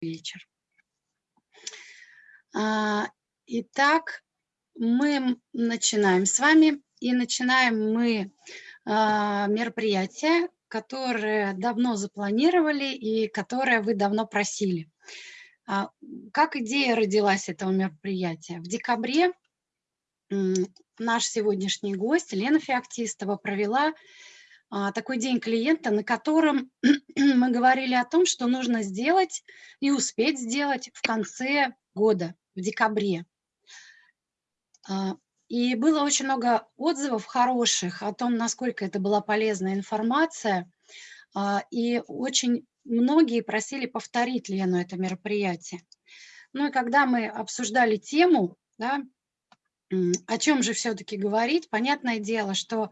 вечер. А, итак, мы начинаем с вами. И начинаем мы а, мероприятие, которое давно запланировали и которое вы давно просили. А, как идея родилась этого мероприятия? В декабре наш сегодняшний гость Лена Феоктистова провела такой день клиента, на котором мы говорили о том, что нужно сделать и успеть сделать в конце года, в декабре. А, и было очень много отзывов хороших о том, насколько это была полезная информация. А, и очень многие просили повторить Лену это мероприятие. Ну и когда мы обсуждали тему, да, о чем же все-таки говорить, понятное дело, что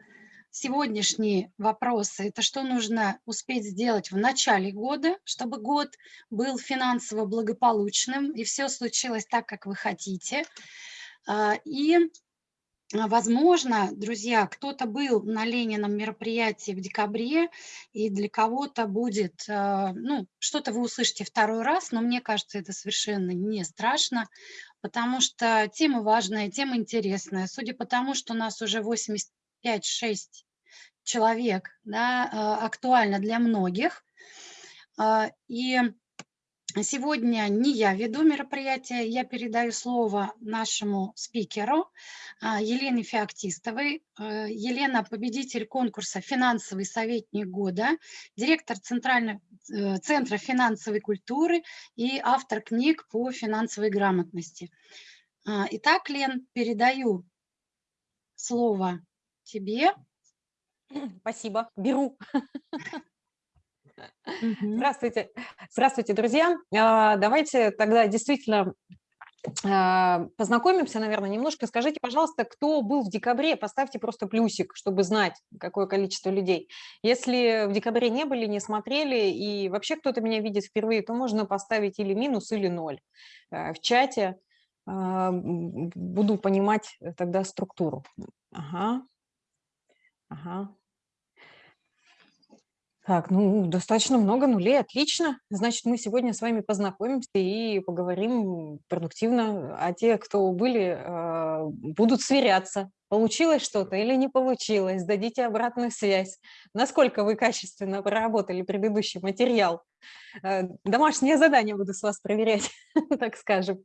сегодняшние вопросы – это что нужно успеть сделать в начале года, чтобы год был финансово благополучным, и все случилось так, как вы хотите. А, и, а, возможно, друзья, кто-то был на Ленином мероприятии в декабре, и для кого-то будет, а, ну, что-то вы услышите второй раз, но мне кажется, это совершенно не страшно, потому что тема важная, тема интересная. Судя по тому, что у нас уже 80 5-6 человек, да, а, актуально для многих. А, и сегодня не я веду мероприятие, я передаю слово нашему спикеру а, Елене Феоктистовой. Елена – победитель конкурса «Финансовый советник года», директор Центрального э, Центра финансовой культуры и автор книг по финансовой грамотности. Итак, Лен, передаю слово тебе. Спасибо, беру. Здравствуйте, здравствуйте, друзья. А, давайте тогда действительно а, познакомимся, наверное, немножко. Скажите, пожалуйста, кто был в декабре, поставьте просто плюсик, чтобы знать, какое количество людей. Если в декабре не были, не смотрели, и вообще кто-то меня видит впервые, то можно поставить или минус, или ноль э, в чате. А, буду понимать тогда структуру. Ага, Ага. Так, ну, достаточно много нулей, отлично. Значит, мы сегодня с вами познакомимся и поговорим продуктивно. А те, кто были, а, будут сверяться, получилось что-то или не получилось, дадите обратную связь, насколько вы качественно проработали предыдущий материал. Э, домашнее задание буду с вас проверять, так скажем.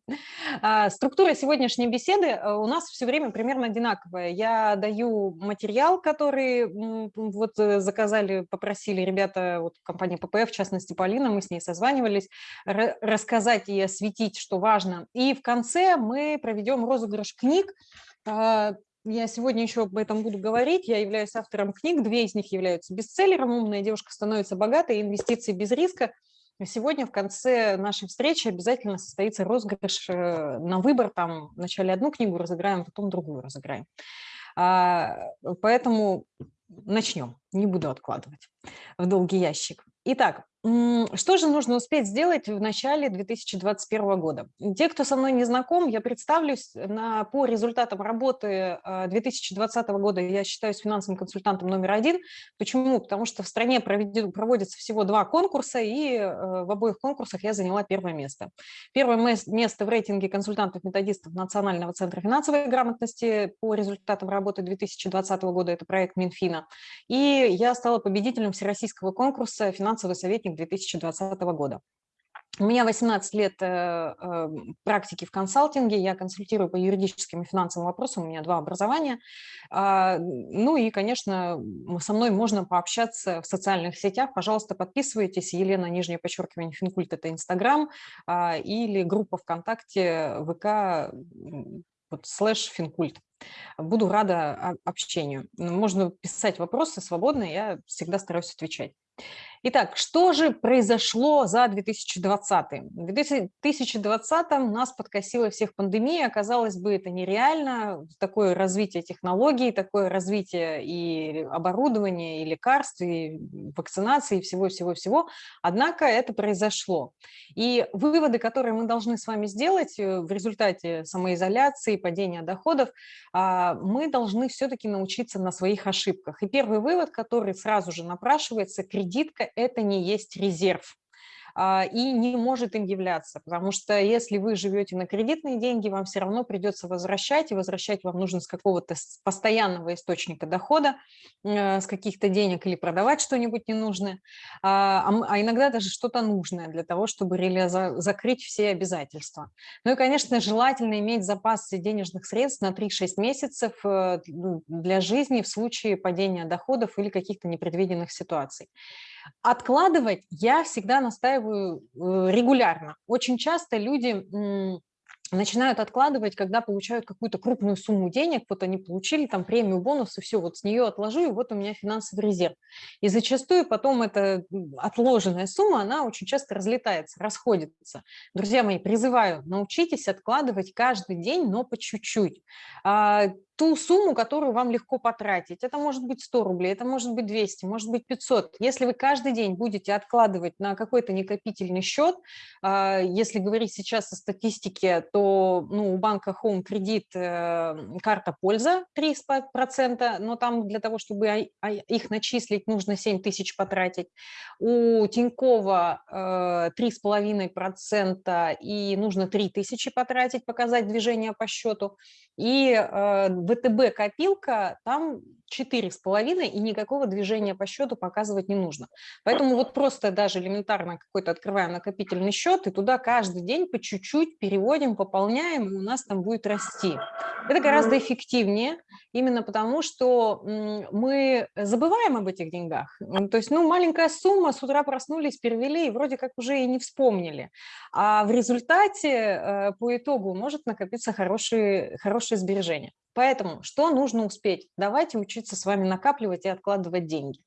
А, структура сегодняшней беседы э, у нас все время примерно одинаковая. Я даю материал, который вот э, заказали, попросили ребята, вот компания ППФ, в частности Полина, мы с ней созванивались, рассказать и осветить, что важно. И в конце мы проведем розыгрыш книг, а, я сегодня еще об этом буду говорить. Я являюсь автором книг, две из них являются бестселлером «Умная девушка становится богатой», «Инвестиции без риска». Сегодня в конце нашей встречи обязательно состоится розыгрыш э, на выбор. Там вначале одну книгу разыграем, потом другую разыграем. А, поэтому начнем, не буду откладывать в долгий ящик. Итак, что же нужно успеть сделать в начале 2021 года? Те, кто со мной не знаком, я представлюсь на, по результатам работы 2020 а, года. Я считаюсь финансовым консультантом номер один. Почему? Потому что в стране проводится всего два конкурса, и э, в обоих конкурсах я заняла первое место. Первое место в рейтинге консультантов-методистов Национального центра финансовой грамотности по результатам работы 2020 года, это проект Минфина. И я стала победителем всероссийского конкурса «Финансовый советник советник 2020 года. У меня 18 лет э, э, практики в консалтинге, я консультирую по юридическим и финансовым вопросам, у меня два образования. А, ну и, конечно, со мной можно пообщаться в социальных сетях. Пожалуйста, подписывайтесь. Елена, нижнее подчеркивание, Финкульт – это Инстаграм, а, или группа ВКонтакте, ВК, вот, слэш Финкульт. Буду рада общению. Можно писать вопросы свободно, я всегда стараюсь отвечать. Итак, что же произошло за 2020? В 2020 нас подкосила всех пандемия, казалось бы, это нереально, такое развитие технологий, такое развитие и оборудования, и лекарств, и вакцинации, и всего-всего-всего, однако это произошло. И выводы, которые мы должны с вами сделать э, в результате самоизоляции, падения доходов, а, мы должны все-таки научиться на своих ошибках. И первый вывод, который сразу же напрашивается, кредитка – это не есть резерв. А, и не может им являться, потому что если вы живете на кредитные деньги, вам все равно придется возвращать, и возвращать вам нужно с какого-то постоянного источника дохода, э, с каких-то денег или продавать что-нибудь ненужное, а, а иногда даже что-то нужное для того, чтобы закрыть все обязательства. Ну и, конечно, желательно иметь запас денежных средств на 3-6 месяцев э, для жизни в случае падения доходов или каких-то непредвиденных ситуаций. Откладывать я всегда настаиваю э, регулярно. Очень часто люди начинают откладывать, когда получают какую-то крупную сумму денег, вот они получили там премию, бонус, и все, вот с нее отложу, и вот у меня финансовый резерв. И зачастую потом эта отложенная сумма, она очень часто разлетается, расходится. Друзья мои, призываю, научитесь откладывать каждый день, но по чуть-чуть. Ту сумму, которую вам легко потратить. Это может быть 100 рублей, это может быть 200, может быть 500. Если вы каждый день будете откладывать на какой-то накопительный счет, а, если говорить сейчас о статистике, то ну, у банка Home кредит э, карта польза 3%, но там для того, чтобы их начислить, нужно 7 тысяч потратить. У Тинькова 3,5% э, и нужно 3 тысячи потратить, показать движение по счету. И э, ВТБ копилка, там 4,5 и никакого движения по счету показывать не нужно. Поэтому вот просто даже элементарно какой-то открываем накопительный счет и туда каждый день по чуть-чуть переводим, пополняем, и у нас там будет расти. Это гораздо эффективнее, именно потому что мы забываем об этих деньгах. То есть, ну, маленькая сумма, с утра проснулись, перевели, и вроде как уже и не вспомнили. А в результате э, по итогу может накопиться хорошие, хорошие сбережения. Поэтому что нужно успеть? Давайте учиться с вами накапливать и откладывать деньги.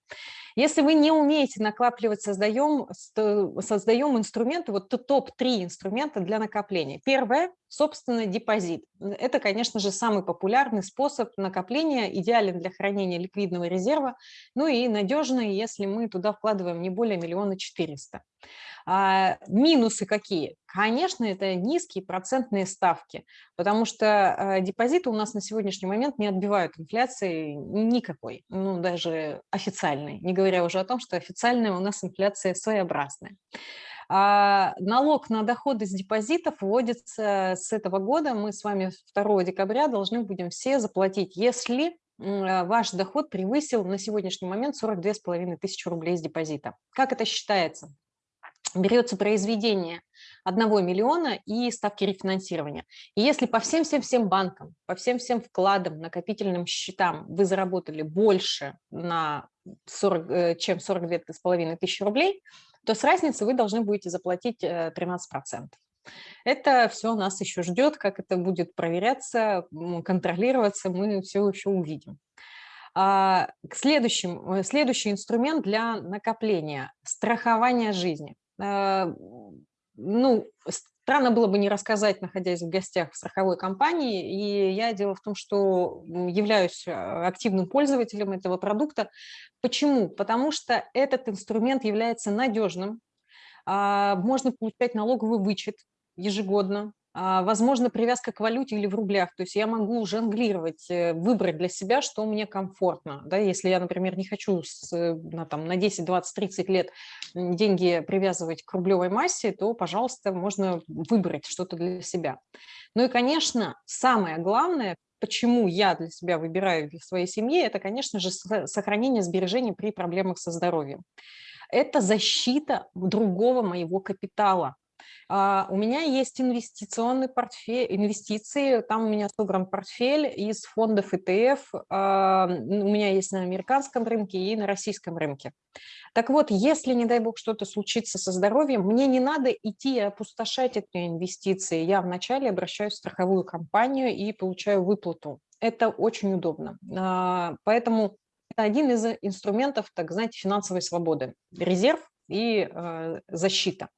Если вы не умеете накапливать, создаем, создаем инструменты, вот топ-3 инструмента для накопления. Первое – собственный депозит. Это, конечно же, самый популярный способ накопления, идеален для хранения ликвидного резерва, ну и надежный, если мы туда вкладываем не более миллиона четыреста. А, минусы какие? Конечно, это низкие процентные ставки, потому что а, депозиты у нас на сегодняшний момент не отбивают инфляции никакой, ну даже официальной, не говоря уже о том, что официальная у нас инфляция своеобразная. А налог на доходы с депозитов вводится с этого года. Мы с вами 2 декабря должны будем все заплатить, если ваш доход превысил на сегодняшний момент 42 500 тысячи рублей с депозита. Как это считается? Берется произведение 1 миллиона и ставки рефинансирования. И если по всем-всем-всем банкам, по всем-всем вкладам, накопительным счетам вы заработали больше, на 40, э, чем 42 с половиной тысячи рублей, то с разницы вы должны будете заплатить 13%. Э, это все нас еще ждет, как это будет проверяться, контролироваться, мы все еще увидим. А, э, следующий инструмент для накопления – страхование жизни. А, ну, странно было бы не рассказать, находясь в гостях в страховой компании. И я дело в том, что являюсь а, активным пользователем этого продукта. Почему? Потому что этот инструмент является надежным. А, можно получать налоговый вычет ежегодно. А, возможно, привязка к валюте или в рублях. То есть я могу жонглировать, э, выбрать для себя, что мне комфортно. Да? Если я, например, не хочу с, э, на, там, на 10, 20, 30 лет деньги привязывать к рублевой массе, то, пожалуйста, можно выбрать что-то для себя. Ну и, конечно, самое главное, почему я для себя выбираю для своей семьи, это, конечно же, сохранение сбережений при проблемах со здоровьем. Это защита другого моего капитала. А, у меня есть инвестиционный портфель, инвестиции, там у меня собран портфель из фондов ETF, а, у меня есть на американском рынке и на российском рынке. Так вот, если, не дай бог, что-то случится со здоровьем, мне не надо идти опустошать эти инвестиции. Я вначале обращаюсь в страховую компанию и получаю выплату. Это очень удобно. А, поэтому это один из инструментов, так знаете, финансовой свободы. Резерв и защита.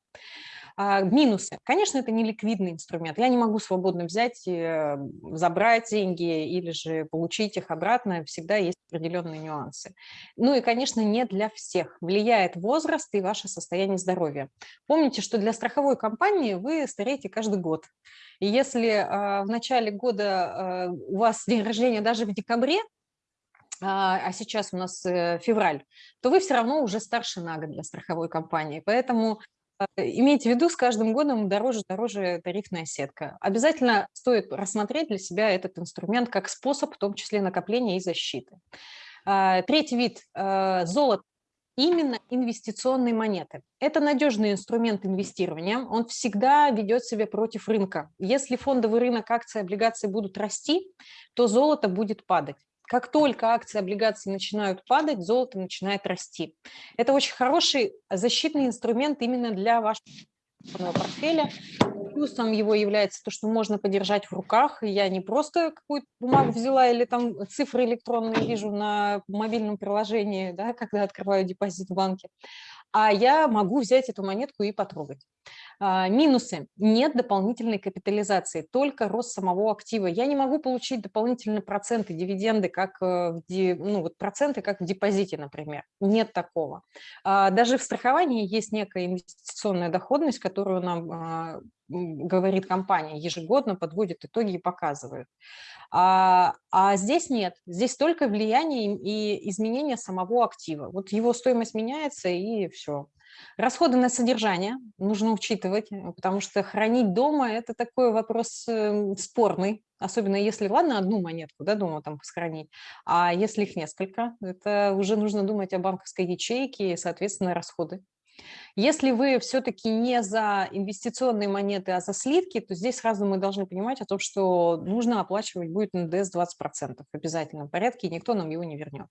А, минусы. Конечно, это не ликвидный инструмент. Я не могу свободно взять, э, забрать деньги или же получить их обратно. Всегда есть определенные нюансы. Ну и, конечно, не для всех. Влияет возраст и ваше состояние здоровья. Помните, что для страховой компании вы стареете каждый год. И если а, в начале года а, у вас день рождения даже в декабре, а сейчас у нас э, февраль, то вы все равно уже старше на год для страховой компании. Поэтому имейте в виду, с каждым годом дороже дороже тарифная сетка. Обязательно стоит рассмотреть для себя этот инструмент как способ, в том числе накопления и защиты. Третий вид – золото именно инвестиционные монеты. Это надежный инструмент инвестирования, он всегда ведет себя против рынка. Если фондовый рынок акций и облигаций будут расти, то золото будет падать. Как только акции облигации начинают падать, золото начинает расти. Это очень хороший защитный инструмент именно для вашего портфеля. Плюсом его является то, что можно подержать в руках. Я не просто какую-то бумагу взяла или там цифры электронные вижу на мобильном приложении, да, когда открываю депозит в банке, а я могу взять эту монетку и потрогать. А, минусы. Нет дополнительной капитализации, только рост самого актива. Я не могу получить дополнительные проценты, дивиденды, как э, ну, вот проценты, как в депозите, например. Нет такого. А, даже в страховании есть некая инвестиционная доходность, которую нам а, говорит компания, ежегодно подводит итоги и показывает. А, а здесь нет, здесь только влияние и изменение самого актива. Вот его стоимость меняется и все. Расходы на содержание нужно учитывать, э, потому что хранить дома – это такой вопрос эм, спорный, особенно если, ладно, одну монетку да, дома там сохранить, а если их несколько, это уже нужно думать о банковской ячейке и, соответственно, расходы. Если вы все-таки не за инвестиционные монеты, а за слитки, то здесь сразу мы должны понимать о том, что нужно оплачивать будет НДС 20% в обязательном порядке, и никто нам его не вернет.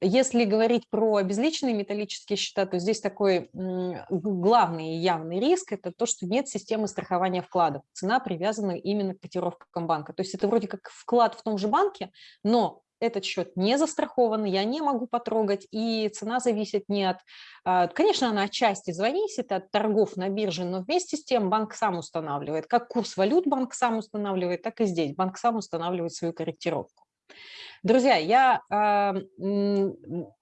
Если говорить про обезличенные металлические счета, то здесь такой главный и явный риск – это то, что нет системы страхования вкладов. Цена привязана именно к котировкам банка. То есть это вроде как вклад в том же банке, но этот счет не застрахован, я не могу потрогать, и цена зависит не от... А, конечно, она отчасти зависит от торгов на бирже, но вместе с тем банк сам устанавливает. Как курс валют банк сам устанавливает, так и здесь банк сам устанавливает свою корректировку. Друзья, я э,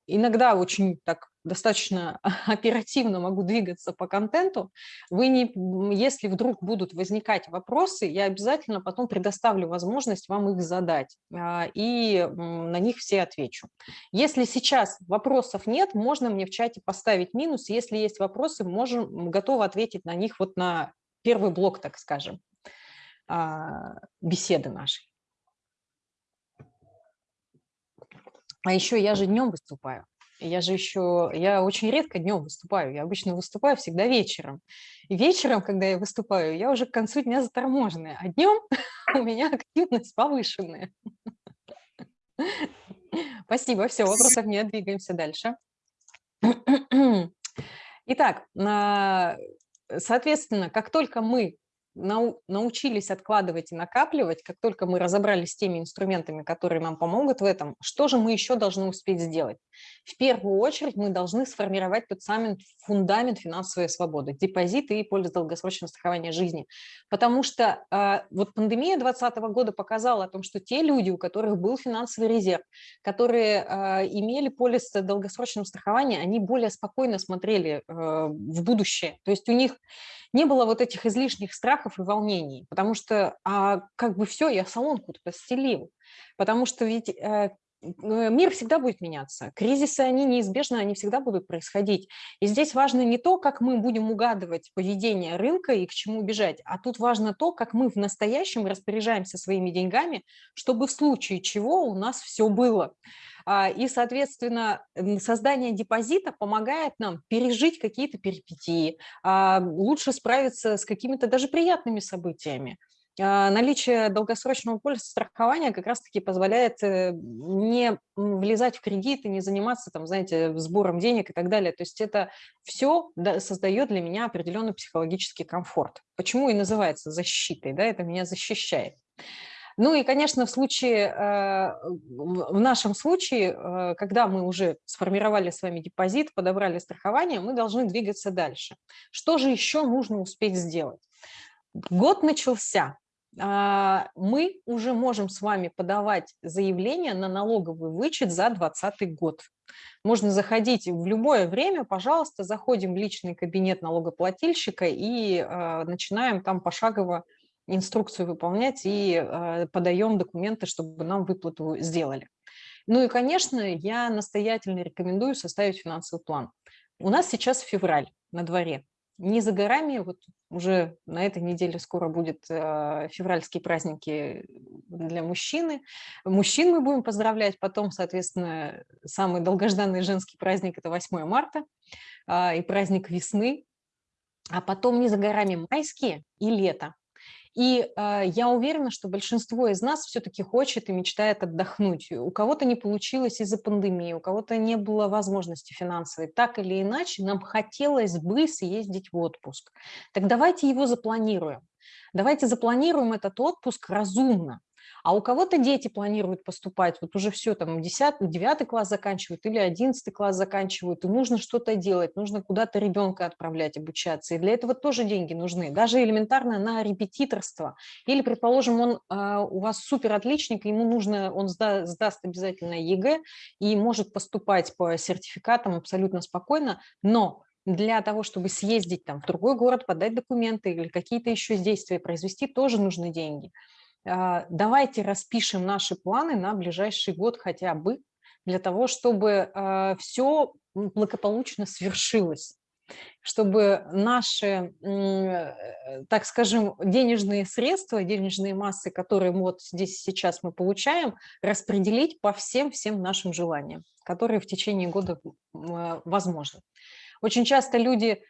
иногда очень так достаточно оперативно могу двигаться по контенту. Вы не, если вдруг будут возникать вопросы, я обязательно потом предоставлю возможность вам их задать, а, и на них все отвечу. Если сейчас вопросов нет, можно мне в чате поставить минус. Если есть вопросы, можем, готовы ответить на них вот на первый блок, так скажем, а, беседы нашей. А еще я же днем выступаю. Я же еще, я очень редко днем выступаю, я обычно выступаю всегда вечером. И вечером, когда я выступаю, я уже к концу дня заторможенная, а днем у меня активность повышенная. Спасибо, все, вопросов нет, двигаемся дальше. Итак, соответственно, как только мы научились откладывать и накапливать, как только мы разобрались с теми инструментами, которые нам помогут в этом, что же мы еще должны успеть сделать? В первую очередь мы должны сформировать тот самый фундамент финансовой свободы, депозиты и полис долгосрочного страхования жизни. Потому что э, вот пандемия 2020 года показала о том, что те люди, у которых был финансовый резерв, которые э, имели полис долгосрочного страхования, они более спокойно смотрели э, в будущее. То есть у них не было вот этих излишних страхов и волнений, потому что а, как бы все, я салонку постелил, потому что ведь э, мир всегда будет меняться. Кризисы, они неизбежны, они всегда будут происходить. И здесь важно не то, как мы будем угадывать поведение рынка и к чему бежать, а тут важно то, как мы в настоящем распоряжаемся своими деньгами, чтобы в случае чего у нас все было. А, и, соответственно, создание депозита помогает нам пережить какие-то перипетии, а, лучше справиться с какими-то даже приятными событиями. А, наличие долгосрочного полиса страхования как раз-таки позволяет э, не влезать в кредиты, не заниматься, там, знаете, сбором денег и так далее. То есть это все создает для меня определенный психологический комфорт. Почему и называется защитой, да, это меня защищает. Ну и, конечно, в случае, э, в нашем случае, э, когда мы уже сформировали с вами депозит, подобрали страхование, мы должны двигаться дальше. Что же еще нужно успеть сделать? Год начался, а, мы уже можем с вами подавать заявление на налоговый вычет за 2020 год. Можно заходить в любое время, пожалуйста, заходим в личный кабинет налогоплательщика и э, начинаем там пошагово инструкцию выполнять и э, подаем документы, чтобы нам выплату сделали. Ну и, конечно, я настоятельно рекомендую составить финансовый план. У нас сейчас февраль на дворе. не за горами, вот уже на этой неделе скоро будет э, февральские праздники для мужчины. Мужчин мы будем поздравлять, потом, соответственно, самый долгожданный женский праздник – это 8 марта, э, и праздник весны, а потом не за горами майские и лето. И э, я уверена, что большинство из нас все-таки хочет и мечтает отдохнуть. У кого-то не получилось из-за пандемии, у кого-то не было возможности финансовой. Так или иначе, нам хотелось бы съездить в отпуск. Так давайте его запланируем. Давайте запланируем этот отпуск разумно. А у кого-то дети планируют поступать, вот уже все, там, 10, 9 класс заканчивают или 11 класс заканчивают, и нужно что-то делать, нужно куда-то ребенка отправлять обучаться, и для этого тоже деньги нужны, даже элементарно на репетиторство. Или, предположим, он а, у вас супер отличник, ему нужно, он сда, сдаст обязательно ЕГЭ и может поступать по сертификатам абсолютно спокойно, но для того, чтобы съездить там, в другой город, подать документы или какие-то еще действия произвести, тоже нужны деньги. А, давайте распишем наши планы на ближайший год хотя бы, для того, чтобы а, все благополучно свершилось чтобы наши, э, так скажем, денежные средства, денежные массы, которые вот здесь сейчас мы получаем, распределить по всем-всем нашим желаниям, которые в течение года э, возможны. Очень часто люди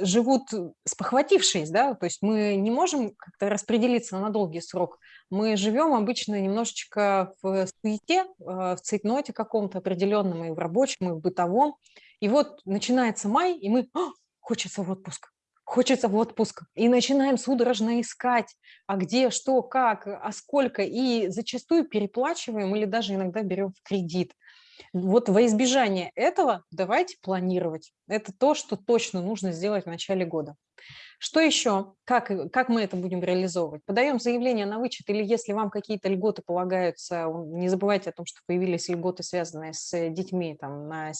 живут спохватившись, да, то есть мы не можем как-то распределиться на долгий срок. Мы живем обычно немножечко в суете, а, в цейтноте каком-то определенном, и в рабочем, и в бытовом. И вот начинается май, и мы хочется в отпуск, хочется в отпуск. И начинаем судорожно искать, а где, что, как, а сколько. И зачастую переплачиваем или даже иногда берем в кредит. Вот во избежание этого давайте планировать. Это то, что точно нужно сделать в начале года. Что еще? Как, как мы это будем реализовывать? Подаем заявление на вычет или если вам какие-то льготы полагаются, не забывайте о том, что появились льготы, связанные с детьми там, на,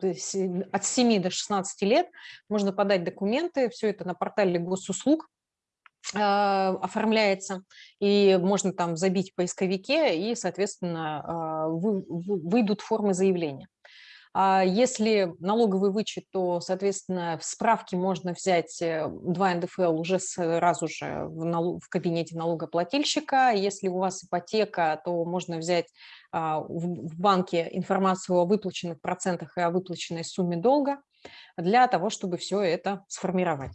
от 7 до 16 лет, можно подать документы, все это на портале госуслуг, оформляется, и можно там забить в поисковике, и, соответственно, а, вы, выйдут формы заявления. А если налоговый вычет, то, соответственно, в справке можно взять 2 э, НДФЛ уже сразу же в кабинете налогоплательщика. Если у вас ипотека, то можно взять в банке информацию о выплаченных процентах и о выплаченной сумме долга для того, чтобы все это сформировать.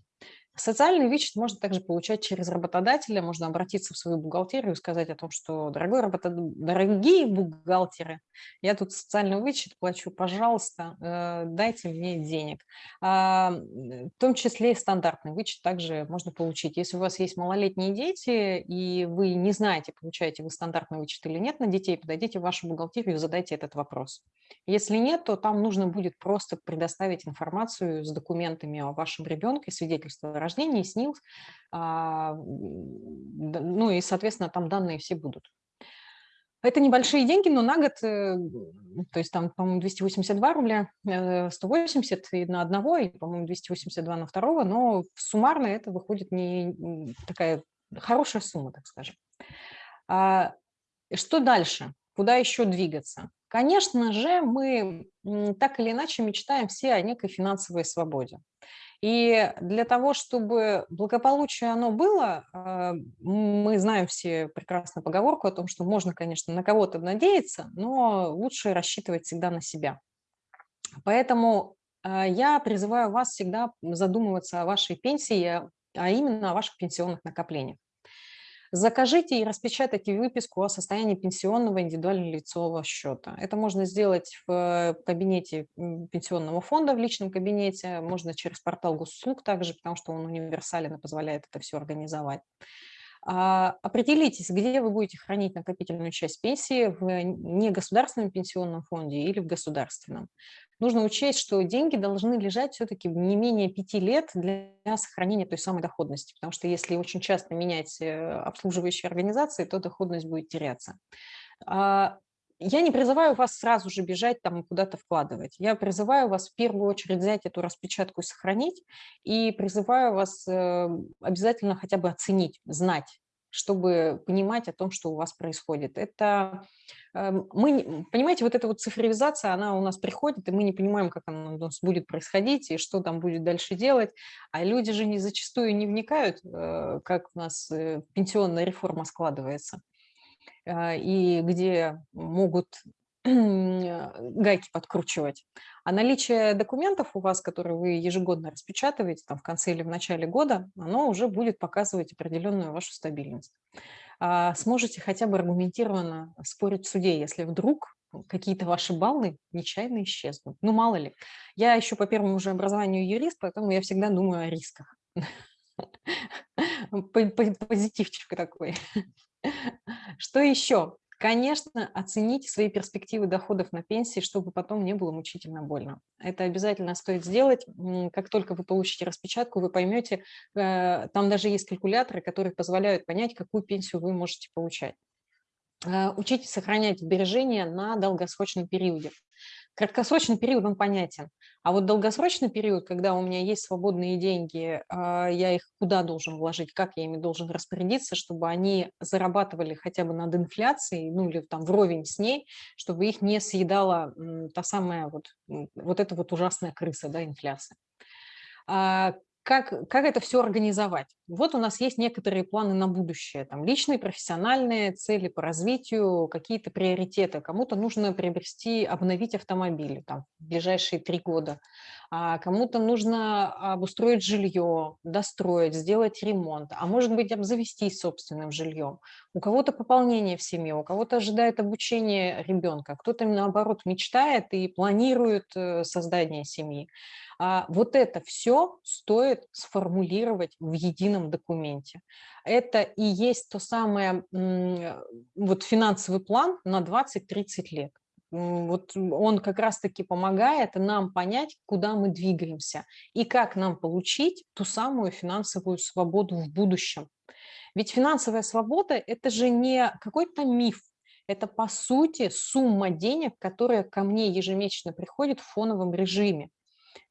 Социальный вычет можно также получать через работодателя, можно обратиться в свою бухгалтерию и сказать о том, что дорогой работод... дорогие бухгалтеры, я тут социальный вычет плачу, пожалуйста, э, дайте мне денег. А, в том числе и стандартный вычет также можно получить. Если у вас есть малолетние дети, и вы не знаете, получаете вы стандартный вычет или нет на детей, подойдите в вашу бухгалтерию и задайте этот вопрос. Если нет, то там нужно будет просто предоставить информацию с документами о вашем ребенке, свидетельство рождения, СНИЛС, а, ну и, соответственно, там данные все будут. Это небольшие деньги, но на год, э, то есть там, по-моему, 282 рубля, 180 э, на одного, и, по-моему, 282 на второго, но суммарно это выходит не такая хорошая сумма, так скажем. А, что дальше? Куда еще двигаться? Конечно же, мы так или иначе мечтаем все о некой финансовой свободе. И для того, чтобы благополучие оно было, а, мы знаем все прекрасно поговорку о том, что можно, конечно, на кого-то надеяться, но лучше рассчитывать всегда на себя. Поэтому а, я призываю вас всегда задумываться о вашей пенсии, а именно о ваших пенсионных накоплениях. Закажите и распечатайте выписку о состоянии пенсионного индивидуального лицевого счета. Это можно сделать в кабинете пенсионного фонда, в личном кабинете, можно через портал госуслуг также, потому что он универсален и позволяет это все организовать. А, определитесь, где вы будете хранить накопительную часть пенсии, в негосударственном пенсионном фонде или в государственном нужно учесть, что деньги должны лежать все-таки не менее пяти лет для сохранения той самой доходности, потому что если очень часто менять э, обслуживающие организации, то доходность будет теряться. Я не призываю вас сразу же бежать там куда-то вкладывать. Я призываю вас в первую очередь взять эту распечатку и сохранить, и призываю вас э, обязательно хотя бы оценить, знать, чтобы понимать о том, что у вас происходит. Это эм, мы, понимаете, вот эта вот цифровизация, она у нас приходит, и мы не понимаем, как она у нас будет происходить и что там будет дальше делать. А люди же не зачастую не вникают, э, как у нас э, пенсионная реформа складывается и где могут гайки подкручивать. А наличие документов у вас, которые вы ежегодно распечатываете там, в конце или в начале года, оно уже будет показывать определенную вашу стабильность. А сможете хотя бы аргументированно спорить в суде, если вдруг какие-то ваши баллы нечаянно исчезнут. Ну, мало ли. Я еще по первому уже образованию юрист, поэтому я всегда думаю о рисках. Позитивчик такой. Что еще? Конечно, оцените свои перспективы доходов на пенсии, чтобы потом не было мучительно больно. Это обязательно стоит сделать. Как только вы получите распечатку, вы поймете, э, там даже есть калькуляторы, которые позволяют понять, какую пенсию вы можете получать. Э, учитесь сохранять сбережения на долгосрочном периоде. Краткосрочный период, он понятен. А вот долгосрочный период, когда у меня есть свободные деньги, а, я их куда должен вложить, как я ими должен распорядиться, чтобы они зарабатывали хотя бы над инфляцией, ну или там вровень с ней, чтобы их не съедала та самая вот, вот эта вот ужасная крыса, да, инфляция. А, как, как это все организовать? Вот у нас есть некоторые планы на будущее, там личные, профессиональные, цели по развитию, какие-то приоритеты. Кому-то нужно приобрести, обновить автомобиль там, в ближайшие три года, а кому-то нужно обустроить жилье, достроить, сделать ремонт, а может быть обзавестись собственным жильем. У кого-то пополнение в семье, у кого-то ожидает обучение ребенка, кто-то наоборот мечтает и планирует э, создание семьи. А вот это все стоит сформулировать в едином документе. Это и есть то самое вот финансовый план на 20-30 лет. Вот он как раз-таки помогает нам понять, куда мы двигаемся и как нам получить ту самую финансовую свободу в будущем. Ведь финансовая свобода – это же не какой-то миф, это, по сути, сумма денег, которая ко мне ежемесячно приходит в фоновом режиме.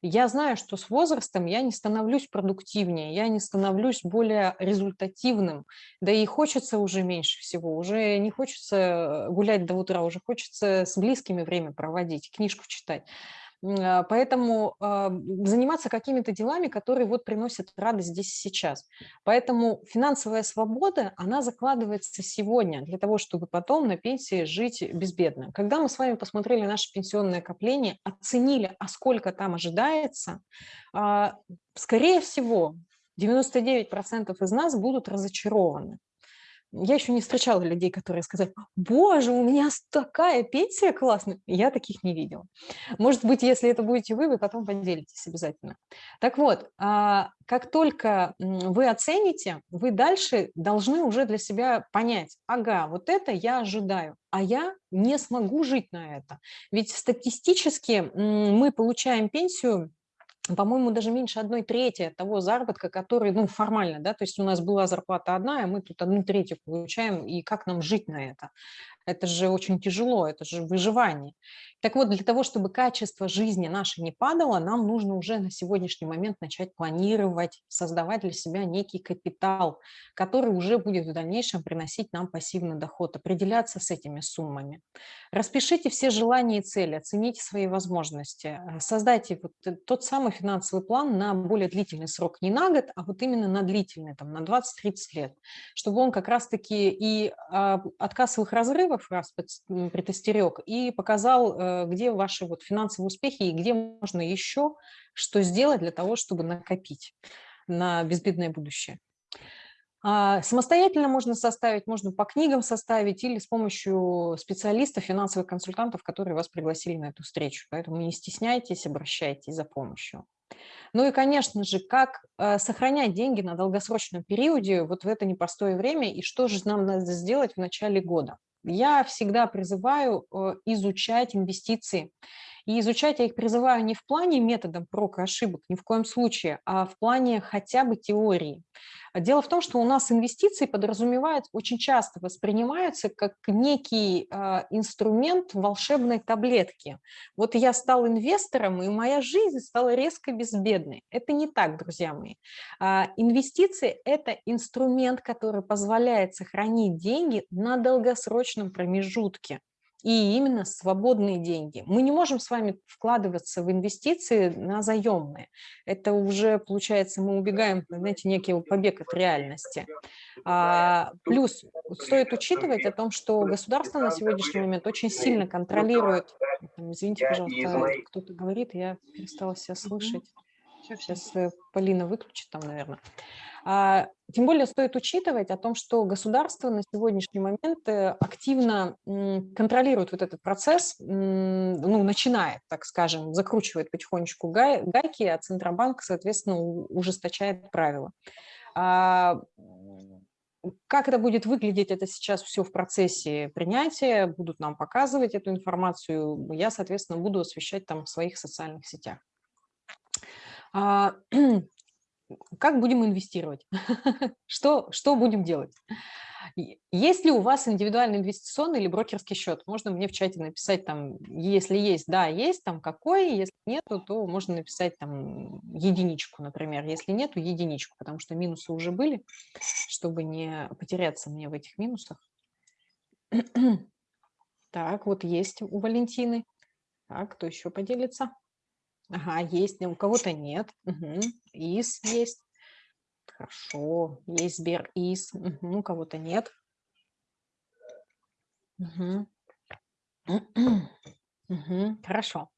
Я знаю, что с возрастом я не становлюсь продуктивнее, я не становлюсь более результативным, да и хочется уже меньше всего, уже не хочется гулять до утра, уже хочется с близкими время проводить, книжку читать. А, поэтому а, заниматься какими-то делами, которые вот приносят радость здесь сейчас. Поэтому финансовая свобода, она закладывается сегодня для того, чтобы потом на пенсии жить безбедно. Когда мы с вами посмотрели наше пенсионное накопление, оценили, а сколько там ожидается, а, скорее всего, 99% из нас будут разочарованы. Я еще не встречала людей, которые сказали, боже, у меня такая пенсия классная. Я таких не видела. Может быть, если это будете вы, вы потом поделитесь обязательно. Так вот, а, как только вы оцените, вы дальше должны уже для себя понять, ага, вот это я ожидаю, а я не смогу жить на это. Ведь статистически мы получаем пенсию по-моему, даже меньше одной трети того заработка, который, ну, формально, да, то есть у нас была зарплата одна, а мы тут одну третью получаем, и как нам жить на это? Это же очень тяжело, это же выживание. Так вот, для того, чтобы качество жизни нашей не падало, нам нужно уже на сегодняшний момент начать планировать, создавать для себя некий капитал, который уже будет в дальнейшем приносить нам пассивный доход, определяться с этими суммами. Распишите все желания и цели, оцените свои возможности, э, создайте вот тот самый финансовый план на более длительный срок, не на год, а вот именно на длительный, там, на 20-30 лет, чтобы он как раз-таки и а, от кассовых разрывов раз предостерег, и показал Э, где ваши вот финансовые успехи и где можно еще что сделать для того, чтобы накопить на безбедное будущее. А, самостоятельно можно составить, можно по книгам составить или с помощью специалистов, финансовых консультантов, которые вас пригласили на эту встречу. Поэтому не стесняйтесь, обращайтесь за помощью. Ну и, конечно же, как э, сохранять деньги на долгосрочном периоде вот в это непростое время и что же нам надо сделать в начале года. Я всегда призываю э, изучать инвестиции И изучать я их призываю не в плане методом прок и ошибок, ни в коем случае, а в плане хотя бы теории. Дело в том, что у нас инвестиции подразумевают, очень часто воспринимаются как некий э, инструмент волшебной таблетки. Вот я стал инвестором, и моя жизнь стала резко безбедной. Это не так, друзья мои. Э, инвестиции – это инструмент, который позволяет сохранить деньги на долгосрочном промежутке и именно свободные деньги. Мы не можем с вами вкладываться в инвестиции на заемные. Это уже, получается, мы убегаем, знаете, некий побег от реальности. А, плюс стоит учитывать о том, что государство на сегодняшний момент очень сильно контролирует... Извините, пожалуйста, кто-то говорит, я перестала себя слышать. Сейчас э, Полина выключит там, наверное. А, тем более стоит учитывать о том, что государство на сегодняшний момент э, активно контролирует вот этот процесс, ну, начинает, так скажем, закручивает потихонечку гайки, а Центробанк, соответственно, ужесточает правила. А, как это будет выглядеть, это сейчас все в процессе принятия, будут нам показывать эту информацию, я, соответственно, буду освещать там в своих социальных сетях. Как будем инвестировать? что, что будем делать? Есть ли у вас индивидуальный инвестиционный или брокерский счет? Можно мне в чате написать там, если есть, да, есть, там какой, если нету, то можно написать там единичку, например. Если нету, единичку, потому что минусы уже были, чтобы не потеряться мне в этих минусах. так, вот есть у Валентины. Так, кто еще поделится? Ага, есть, у кого-то нет. Угу. ИС есть. Хорошо, есть Сбер ИС, угу. у кого-то нет. Угу. Угу. Хорошо.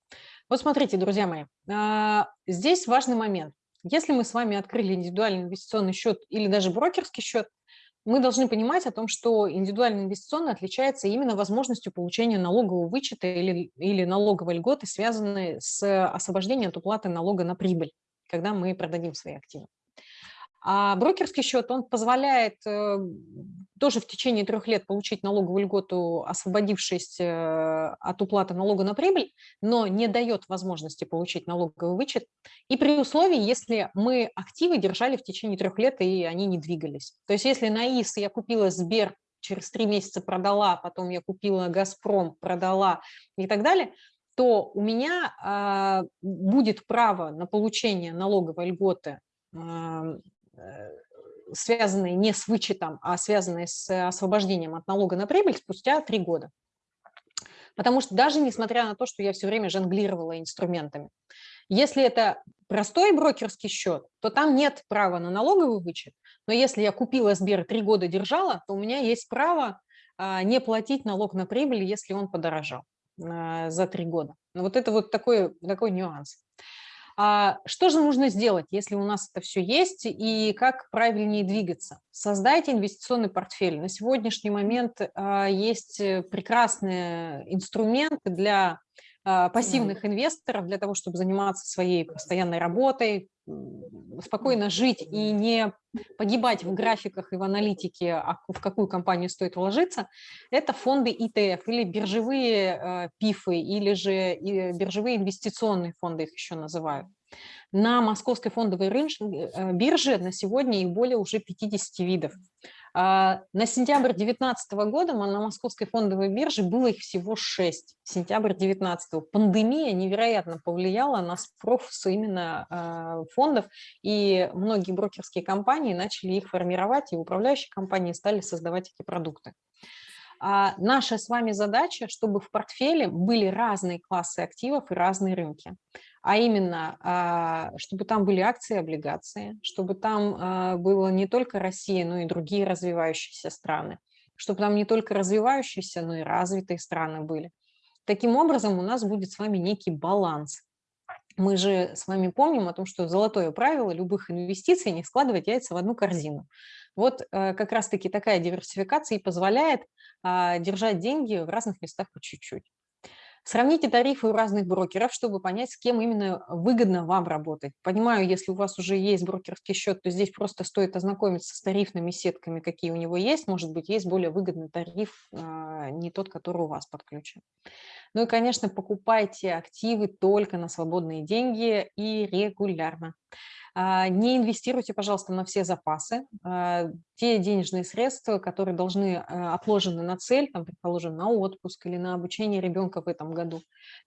Вот смотрите, друзья мои, а, здесь важный момент. Если мы с вами открыли индивидуальный инвестиционный счет или даже брокерский счет, мы должны понимать о том, что индивидуальный инвестиционный отличается именно возможностью получения налогового вычета или, или налоговой льготы, связанной с освобождением от уплаты налога на прибыль, когда мы продадим свои активы. А брокерский счет, он позволяет э, тоже в течение трех лет получить налоговую льготу, освободившись э, от уплаты налога на прибыль, но не дает возможности получить налоговый вычет. И при условии, если мы активы держали в течение трех лет, и они не двигались. То есть если на ИС я купила Сбер, через три месяца продала, потом я купила Газпром, продала и так далее, то у меня а, будет право на получение налоговой льготы связанные не с вычетом, а связанные с освобождением от налога на прибыль спустя три года. Потому что даже несмотря на то, что я все время жонглировала инструментами, если это простой брокерский счет, то там нет права на налоговый вычет, но если я купила Сбер три года держала, то у меня есть право а, не платить налог на прибыль, если он подорожал а, за три года. Вот это вот такой, такой нюанс. А что же нужно сделать, если у нас это все есть, и как правильнее двигаться? Создайте инвестиционный портфель. На сегодняшний момент а, есть э, прекрасные инструменты для пассивных инвесторов, для того, чтобы заниматься своей постоянной работой, спокойно жить и не погибать в графиках и в аналитике, а в какую компанию стоит вложиться, это фонды ETF или биржевые э, ПИФы, или же биржевые инвестиционные фонды их еще называют. На московской фондовой э, бирже на сегодня их более уже 50 видов. А, на сентябрь 2019 года на московской фондовой бирже было их всего 6. Сентябрь 2019. Пандемия невероятно повлияла на спрос именно а, фондов, и многие брокерские компании начали их формировать, и управляющие компании стали создавать эти продукты. А наша с вами задача, чтобы в портфеле были разные классы активов и разные рынки а именно, а, чтобы там были акции и облигации, чтобы там а, было не только Россия, но и другие развивающиеся страны, чтобы там не только развивающиеся, но и развитые страны были. Таким образом, у нас будет с вами некий баланс. Мы же с вами помним о том, что золотое правило любых инвестиций – не складывать яйца в одну корзину. Вот э, как раз-таки такая диверсификация и позволяет а, держать деньги в разных местах по чуть-чуть. Сравните тарифы у разных брокеров, чтобы понять, с кем именно выгодно вам работать. Понимаю, если у вас уже есть брокерский счет, то здесь просто стоит ознакомиться с тарифными сетками, какие у него есть. Может быть, есть более выгодный тариф, а, не тот, который у вас подключен. Ну и, конечно, покупайте активы только на свободные деньги и регулярно. А, не инвестируйте, пожалуйста, на все запасы. А, те денежные средства, которые должны а, отложены на цель, там, предположим, на отпуск или на обучение ребенка в этом году,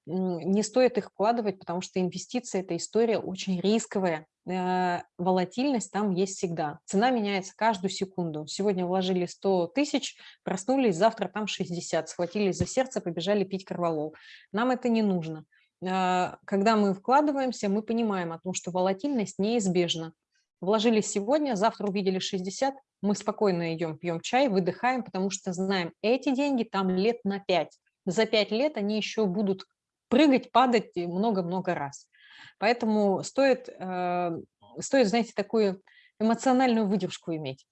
не стоит их вкладывать, потому что инвестиции – это история очень рисковая. Волатильность там есть всегда. Цена меняется каждую секунду. Сегодня вложили 100 тысяч, проснулись, завтра там 60, схватились за сердце, побежали пить корвалол. Нам это не нужно. А, когда мы вкладываемся, мы понимаем о том, что волатильность неизбежна. Вложили сегодня, завтра увидели 60, мы спокойно идем, пьем чай, выдыхаем, потому что знаем, эти деньги там лет на 5. За 5 лет они еще будут прыгать, падать много-много раз. Поэтому стоит, э, стоит, знаете, такую эмоциональную выдержку иметь.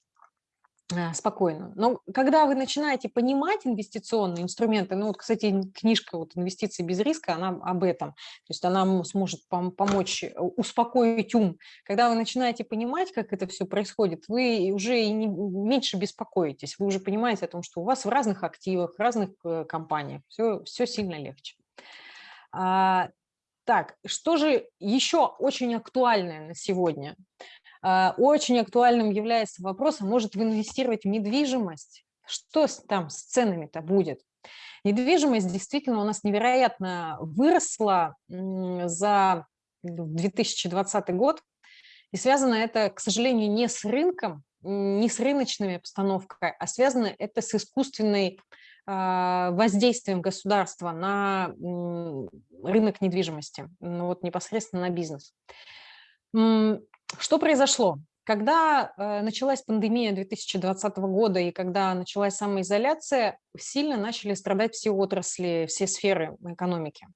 А, спокойно. Но когда вы начинаете понимать инвестиционные инструменты, ну вот, кстати, книжка вот «Инвестиции без риска», она об этом, то есть она сможет пом помочь э, успокоить ум. Когда вы начинаете понимать, как это все происходит, вы уже и не, меньше беспокоитесь, вы уже понимаете о том, что у вас в разных активах, разных э, компаниях все, все сильно легче. Так, что же еще очень актуальное на сегодня – а, очень актуальным является вопрос, а может в инвестировать в недвижимость? Что там с ценами-то будет? Недвижимость действительно у нас невероятно выросла за 2020 год, и связано это, к сожалению, не с рынком, не с рыночными обстановкой, а связано это с искусственной воздействием государства на рынок недвижимости, ну вот непосредственно на бизнес. Что произошло? Когда э, началась пандемия 2020 года и когда началась самоизоляция, сильно начали страдать все отрасли, все сферы экономики.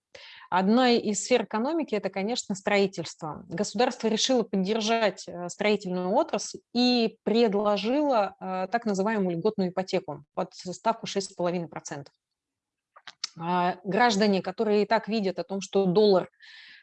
Одна из сфер экономики – это, конечно, строительство. Государство решило поддержать э, строительную отрасль и предложило э, так называемую льготную ипотеку под ставку 6,5%. А граждане, которые и так видят о том, что доллар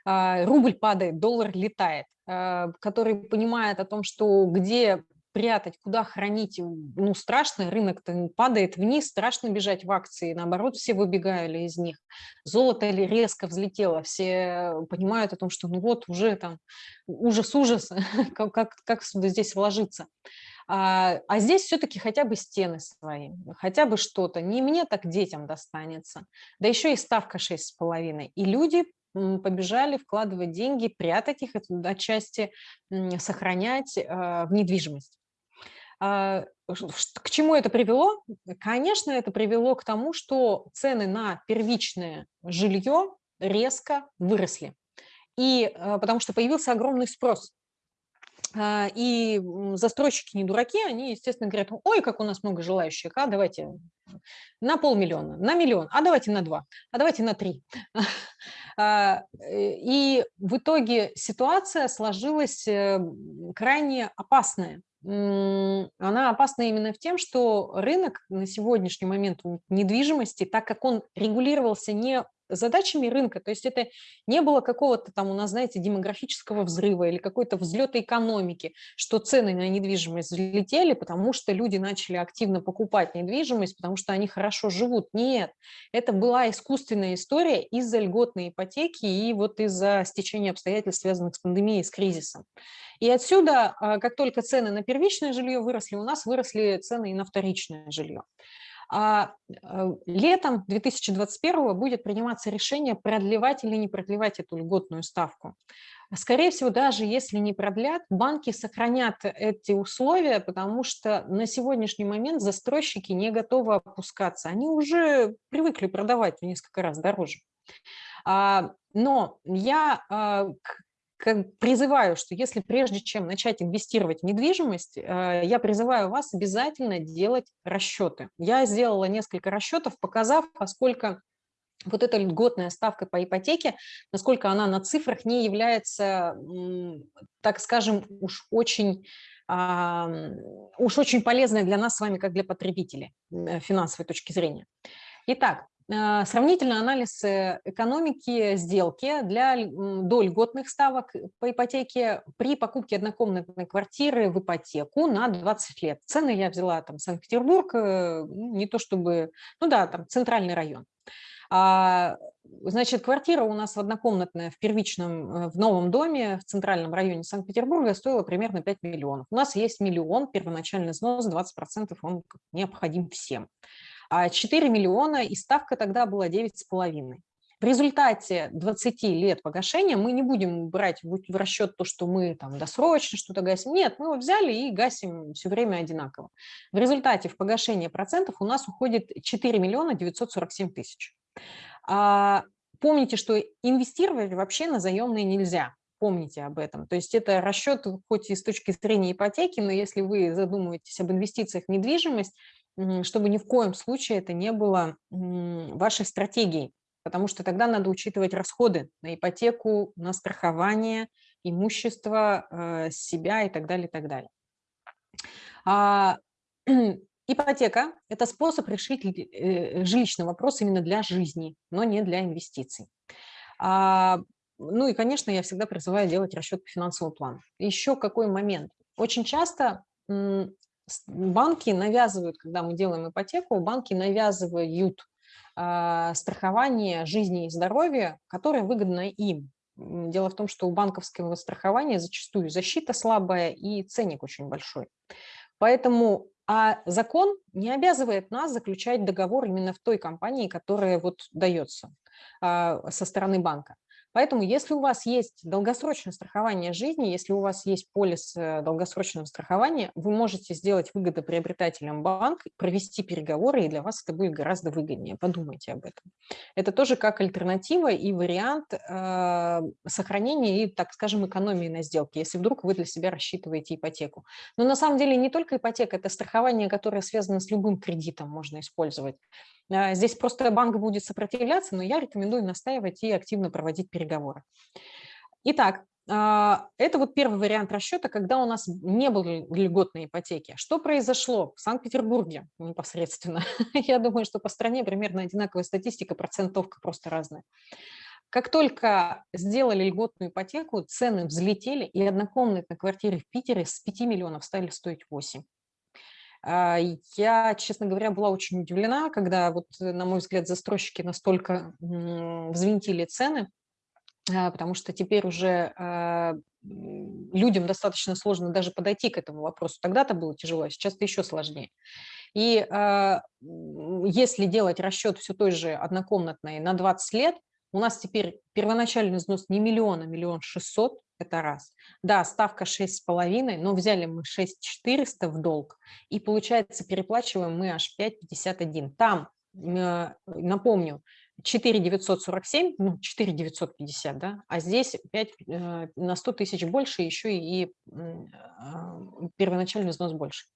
а, рубль падает, доллар летает, а, который понимает о том, что где прятать, куда хранить, ну, страшно, рынок падает вниз, страшно бежать в акции, наоборот, все выбегали из них. Золото резко взлетело, все понимают о том, что ну вот уже там ужас-ужас, как, как, как здесь вложиться. А, а здесь все-таки хотя бы стены свои, хотя бы что-то. Не мне, так детям достанется. Да еще и ставка 6,5. И люди побежали вкладывать деньги, прятать их отчасти, сохранять а, в недвижимость. А, к чему это привело? Конечно, это привело к тому, что цены на первичное жилье резко выросли. И а, потому что появился огромный спрос. И застройщики не дураки, они, естественно, говорят, ой, как у нас много желающих, а давайте на полмиллиона, на миллион, а давайте на два, а давайте на три. А, и в итоге ситуация сложилась э, крайне опасная. Она опасна именно в тем, что рынок на сегодняшний момент недвижимости, так как он регулировался не задачами рынка, то есть это не было какого-то там у нас, знаете, демографического взрыва или какой-то взлета экономики, что цены на недвижимость взлетели, потому что люди начали активно покупать недвижимость, потому что они хорошо живут. Нет, это была искусственная история из-за льготной ипотеки и вот из-за стечения обстоятельств, связанных с пандемией, с кризисом. И отсюда, а, как только цены на первичное жилье выросли, у нас выросли цены и на вторичное жилье. А э, летом 2021 будет приниматься решение, продлевать или не продлевать эту льготную ставку. Скорее всего, даже если не продлят, банки сохранят эти условия, потому что на сегодняшний момент застройщики не готовы опускаться. Они уже привыкли продавать в несколько раз дороже. А, но я призываю, что если прежде чем начать инвестировать в недвижимость, э, я призываю вас обязательно делать расчеты. Я сделала несколько расчетов, показав, поскольку вот эта льготная ставка по ипотеке, насколько она на цифрах не является, так скажем, уж очень уж очень полезной для нас с вами, как для потребителей, э, финансовой точки зрения. Итак, сравнительный анализ э, экономики сделки для до льготных ставок по ипотеке при покупке однокомнатной квартиры в ипотеку на 20 лет. Цены я взяла там Санкт-Петербург, э, ну, не то чтобы, ну да, там центральный район. А, Значит, квартира у нас однокомнатная в первичном, э, в новом доме в центральном районе Санкт-Петербурга стоила примерно 5 миллионов. У нас есть миллион, первоначальный взнос 20%, он необходим всем. А 4 миллиона, и ставка тогда была 9,5. В результате 20 лет погашения мы не будем брать в расчет то, что мы там досрочно что-то гасим. Нет, мы его взяли и гасим все время одинаково. В результате в погашение процентов у нас уходит 4 миллиона 947 тысяч. А, помните, что инвестировать вообще на заемные нельзя. Помните об этом. То есть это расчет хоть и с точки зрения ипотеки, но если вы задумываетесь об инвестициях в недвижимость, чтобы ни в коем случае это не было вашей стратегией, потому что тогда надо учитывать расходы на ипотеку, на страхование, имущество, э, себя и так далее, и так далее. А, Ипотека– это способ решить э, жилищный вопрос именно для жизни, но не для инвестиций. А, ну и, конечно, я всегда призываю делать расчет по финансовому плану. Еще какой момент? Очень часто банки навязывают, когда мы делаем ипотеку, банки навязывают а, страхование жизни и здоровья, которое выгодно им. Дело в том, что у банковского страхования зачастую защита слабая и ценник очень большой. Поэтому а закон не обязывает нас заключать договор именно в той компании, которая вот дается а, со стороны банка. Поэтому если у вас есть долгосрочное страхование жизни, если у вас есть полис э, долгосрочного страхования, вы можете сделать выгодоприобретателем банк, провести переговоры, и для вас это будет гораздо выгоднее. Подумайте об этом. Это тоже как альтернатива и вариант э, сохранения и, так скажем, экономии на сделке, если вдруг вы для себя рассчитываете ипотеку. Но на самом деле не только ипотека, это страхование, которое связано с любым кредитом, можно использовать. А, здесь просто банк будет сопротивляться, но я рекомендую настаивать и активно проводить переговоры. Итак, а, это вот первый вариант расчета, когда у нас не было льготной ипотеки. Что произошло в Санкт-Петербурге непосредственно? Я думаю, что по стране примерно одинаковая статистика, процентовка просто разная. Как только сделали льготную ипотеку, цены взлетели, и однокомнатные квартиры в Питере с 5 миллионов стали стоить 8. А, я, честно говоря, была очень удивлена, когда, вот, на мой взгляд, застройщики настолько взвинтили цены, потому что теперь уже а, людям достаточно сложно даже подойти к этому вопросу. Тогда-то было тяжело, а сейчас это еще сложнее. И если делать расчет все той же однокомнатной на 20 лет, у нас теперь первоначальный взнос не миллион, а миллион шестьсот, это раз. Да, ставка 6,5, но взяли мы 6,400 в долг, и получается переплачиваем мы аж 5,51. Там, э, напомню, 4,947, ну, 4,950, да, а здесь 5 э, на 100 тысяч больше, еще и а, первоначальный взнос больше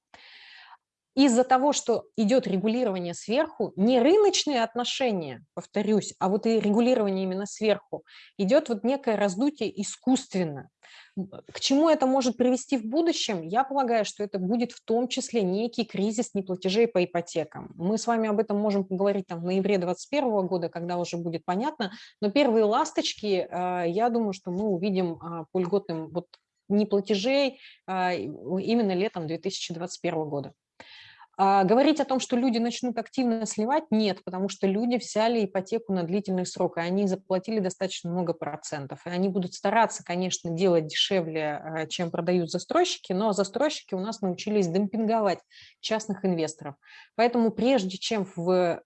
из-за того, что идет регулирование сверху, не рыночные отношения, повторюсь, а вот и регулирование именно сверху, идет вот некое раздутие искусственно. К чему это может привести в будущем? Я полагаю, что это будет в том числе некий кризис неплатежей по ипотекам. Мы с вами об этом можем поговорить там, в ноябре 2021 года, когда уже будет понятно, но первые ласточки, э, я думаю, что мы увидим а, по льготным вот, неплатежей а, именно летом 2021 года. А говорить о том, что люди начнут активно сливать, нет, потому что люди взяли ипотеку на длительный срок, и они заплатили достаточно много процентов. И они будут стараться, конечно, делать дешевле, а, чем продают застройщики, но застройщики у нас научились демпинговать частных инвесторов. Поэтому прежде чем в,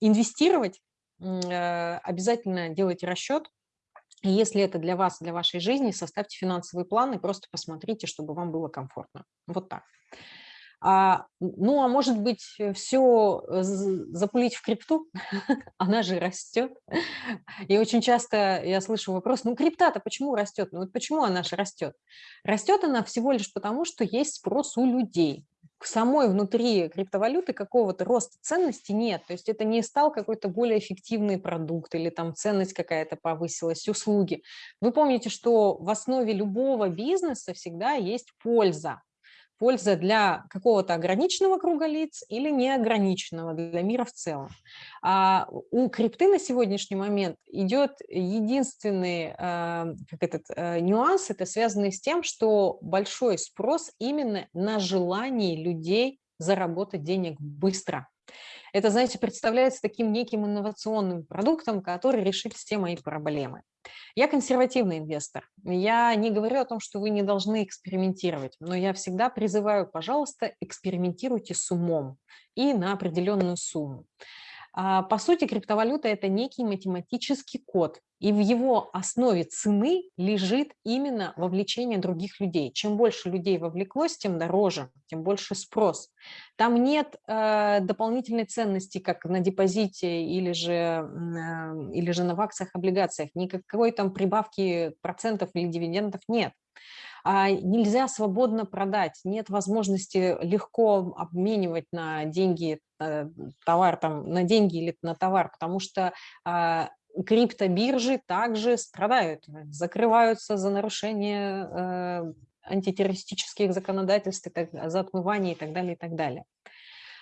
инвестировать, э, обязательно делайте расчет, и если это для вас, для вашей жизни, составьте финансовый план и просто посмотрите, чтобы вам было комфортно. Вот так. А, ну, а может быть, э, все э, запулить в крипту? Она же растет. И очень часто я слышу вопрос, ну, крипта-то почему растет? Ну, вот почему она же растет? Растет она всего лишь потому, что есть спрос у людей. К самой внутри криптовалюты какого-то роста ценности нет. То есть это не стал какой-то более эффективный продукт или там ценность какая-то повысилась, услуги. Вы помните, что в основе любого бизнеса всегда есть польза польза для какого-то ограниченного круга лиц или неограниченного для мира в целом. А у крипты на сегодняшний момент идет единственный э, как этот, э, нюанс, это связанный с тем, что большой спрос именно на желание людей заработать денег быстро. Это, знаете, представляется таким неким инновационным продуктом, который решит все мои проблемы. Я консервативный инвестор. Я не говорю о том, что вы не должны экспериментировать, но я всегда призываю, пожалуйста, экспериментируйте с умом и на определенную сумму. А, по сути, криптовалюта – это некий математический код, и в его основе цены лежит именно вовлечение других людей. Чем больше людей вовлеклось, тем дороже, тем больше спрос. Там нет э, дополнительной ценности, как на депозите или же, э, или же на акциях, облигациях. Никакой там прибавки процентов или дивидендов нет. А нельзя свободно продать, нет возможности легко обменивать на деньги э, товар, там, на деньги или на товар, потому что а, криптобиржи также страдают, закрываются за нарушение э, антитеррористических законодательств, за отмывание и так далее, и так далее.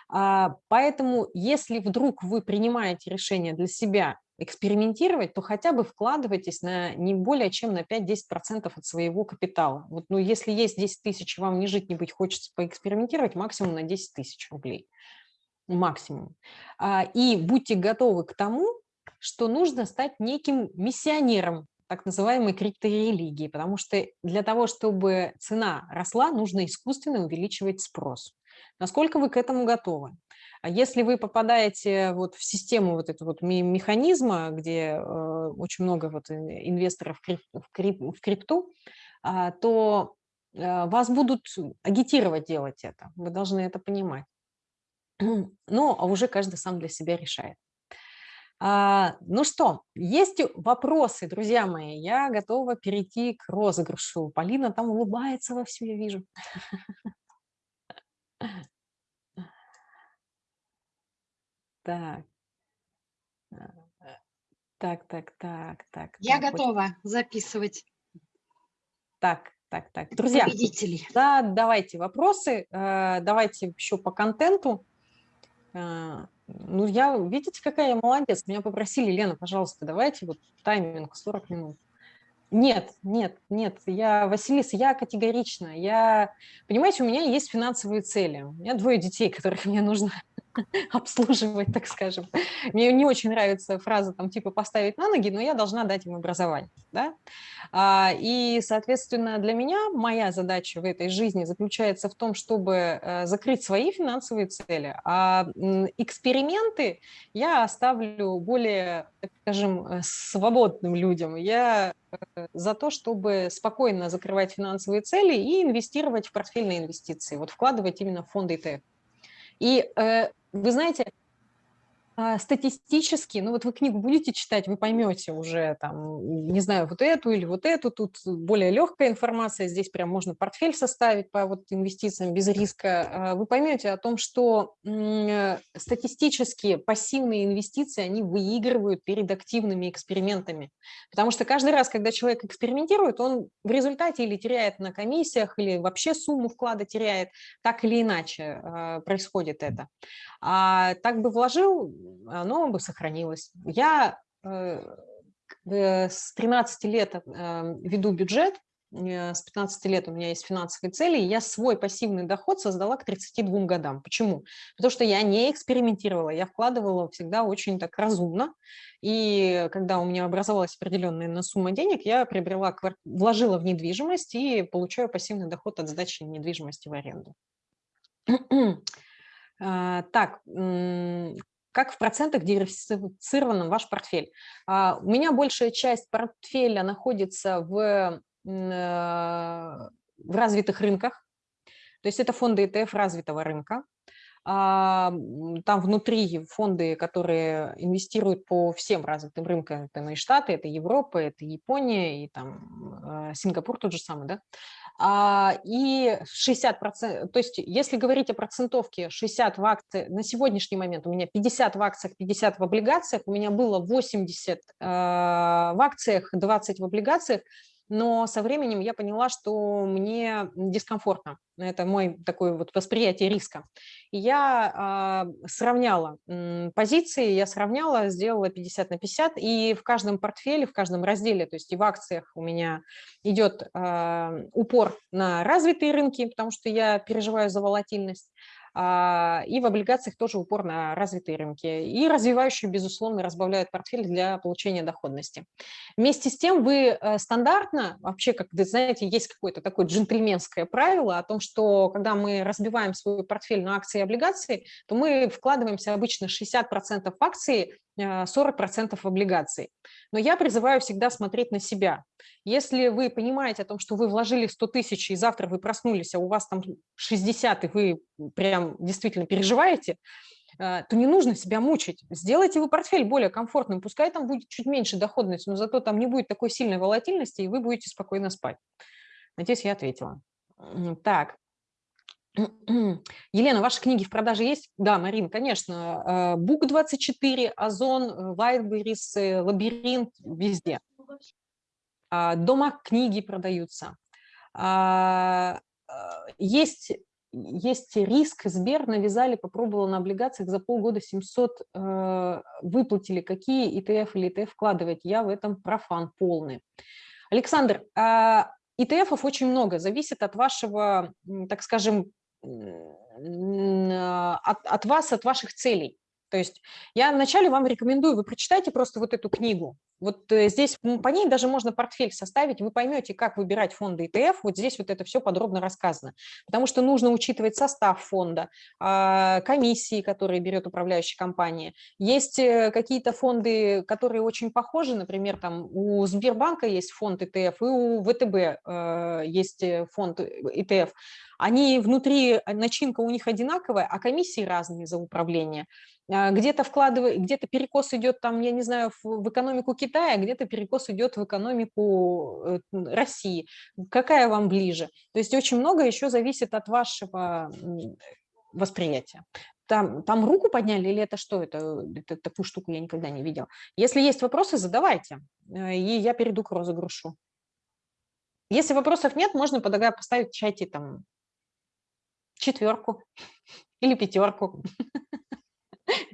А, поэтому, если вдруг вы принимаете решение для себя экспериментировать, то хотя бы вкладывайтесь на не более чем на 5-10% от своего капитала. Вот, ну, если есть 10 тысяч, вам не жить, не быть, хочется поэкспериментировать, максимум на 10 тысяч рублей. Максимум. А, и будьте готовы к тому, что нужно стать неким миссионером так называемой крипторелигии, потому что для того, чтобы цена росла, нужно искусственно увеличивать спрос. Насколько вы к этому готовы? А если вы попадаете вот в систему вот этого вот механизма, где э, очень много вот инвесторов в, крип, в, крип, в крипту, э, то э, вас будут агитировать делать это. Вы должны это понимать. Ну, а уже каждый сам для себя решает. А, ну что, есть вопросы, друзья мои? Я готова перейти к розыгрышу. Полина там улыбается во всю, я вижу. Так. Так, так, так, так. Я так, готова очень... записывать. Так, так, так. Друзья, победителей. Да, давайте вопросы. Э, давайте еще по контенту. Ну, я, видите, какая я молодец. Меня попросили, Лена, пожалуйста, давайте вот тайминг 40 минут. Нет, нет, нет, я, Василиса, я категорично. Я, понимаете, у меня есть финансовые цели. У меня двое детей, которых мне нужно обслуживать, так скажем. Мне не очень нравится фраза там типа поставить на ноги, но я должна дать им образование. Да? А, и, соответственно, для меня моя задача в этой жизни заключается в том, чтобы э, закрыть свои финансовые цели, а эксперименты я оставлю более, так скажем, э, свободным людям. Я э, за то, чтобы спокойно закрывать финансовые цели и инвестировать в портфельные инвестиции, вот вкладывать именно в фонды ETF. И вы знаете, статистически, ну вот вы книгу будете читать, вы поймете уже, там, не знаю, вот эту или вот эту, тут более легкая информация, здесь прям можно портфель составить по вот инвестициям без риска. А, вы поймете о том, что статистически пассивные инвестиции, они выигрывают перед активными экспериментами. Потому что каждый раз, когда человек экспериментирует, он в результате или теряет на комиссиях, или вообще сумму вклада теряет, так или иначе а, происходит это. А так бы вложил, оно бы сохранилось. Я э, э, с 13 лет э, веду бюджет, с 15 лет у меня есть финансовые цели, и я свой пассивный доход создала к 32 годам. Почему? Потому что я не экспериментировала, я вкладывала всегда очень так разумно, и когда у меня образовалась определенная сумма денег, я приобрела, вложила в недвижимость и получаю пассивный доход от сдачи недвижимости в аренду. А, так, как в процентах диверсифицирован ваш портфель? А, у меня большая часть портфеля находится в, в развитых рынках, то есть это фонды ETF развитого рынка. А, там внутри фонды, которые инвестируют по всем развитым рынкам, это и Штаты, это Европа, это Япония, и там Сингапур тот же самый, да, и 60%, то есть если говорить о процентовке 60 в акции, на сегодняшний момент у меня 50 в акциях, 50 в облигациях, у меня было 80 а, в акциях, 20 в облигациях, но со временем я поняла, что мне дискомфортно. Это мой такой вот восприятие риска. И я э, сравняла э, позиции, я сравняла, сделала 50 на 50, и в каждом портфеле, в каждом разделе, то есть и в акциях у меня идет э, упор на развитые рынки, потому что я переживаю за волатильность, и в облигациях тоже упор на развитые рынки. И развивающие, безусловно, разбавляют портфель для получения доходности. Вместе с тем вы э, стандартно, вообще, как вы знаете, есть какое-то такое джентльменское правило о том, что когда мы разбиваем свой портфель на акции и облигации, то мы вкладываемся обычно 60% в акции, 40% в облигации. Но я призываю всегда смотреть на себя. Если вы понимаете о том, что вы вложили 100 тысяч, и завтра вы проснулись, а у вас там 60, и вы прям действительно переживаете, э, то не нужно себя мучить. Сделайте вы портфель более комфортным, пускай там будет чуть меньше доходности, но зато там не будет такой сильной волатильности, и вы будете спокойно спать. Надеюсь, я ответила. Так, Елена, ваши книги в продаже есть? Да, Марин, конечно. Бук24, Озон, Вайтберис, Лабиринт, везде. А, дома книги продаются. А, а, есть, есть риск, Сбер навязали, попробовала на облигациях за полгода 700 э, выплатили. Какие ETF или ETF вкладывать? Я в этом профан полный. Александр, ETF-ов очень много, зависит от вашего, так скажем, от, от вас, от ваших целей. То есть я вначале вам рекомендую, вы прочитайте просто вот эту книгу. Вот э, здесь по ней даже можно портфель составить, вы поймете, как выбирать фонды ETF, вот здесь вот это все подробно рассказано. Потому что нужно учитывать состав фонда, а, комиссии, которые берет управляющая компания. Есть э, какие-то фонды, которые очень похожи, например, там у Сбербанка есть фонд ETF, и у ВТБ э, есть фонд ETF. Они внутри, начинка у них одинаковая, а комиссии разные за управление. А, где-то вкладывай, где-то перекос идет там, я не знаю, в, экономику Китая, где-то перекос идет в экономику э, России. Какая вам ближе? То есть очень много еще зависит от вашего восприятия. Там, там руку подняли или это что? Это, это такую штуку я никогда не видела. Если есть вопросы, задавайте, э, и я перейду к розыгрышу. Если вопросов нет, можно поставить в чате там четверку или пятерку.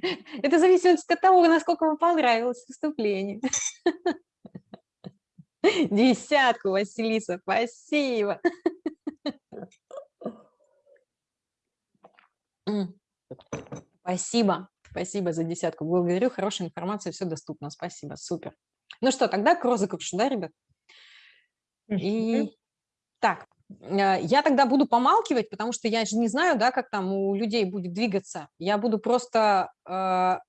Это зависит от того, насколько вам понравилось выступление. Десятку, Василиса, спасибо. Спасибо, спасибо за десятку. Благодарю, хорошая информация, все доступно. Спасибо, супер. Ну что, тогда к розыгрышу, да, ребят? И так, я тогда буду помалкивать, потому что я же не знаю, да, как там у людей будет двигаться. Я буду просто э, а,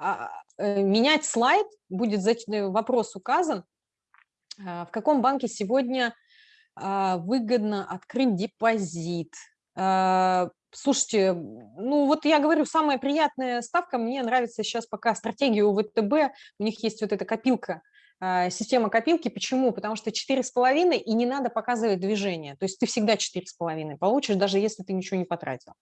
а, э, менять слайд, будет э, вопрос указан, э, в каком банке сегодня э, выгодно открыть депозит. Э, слушайте, ну вот я говорю, самая приятная ставка, мне нравится сейчас пока стратегия у ВТБ, у них есть вот эта копилка а, система копилки. Почему? Потому что 4,5 и не надо показывать движение. То есть ты всегда 4,5 получишь, даже если ты ничего не потратил.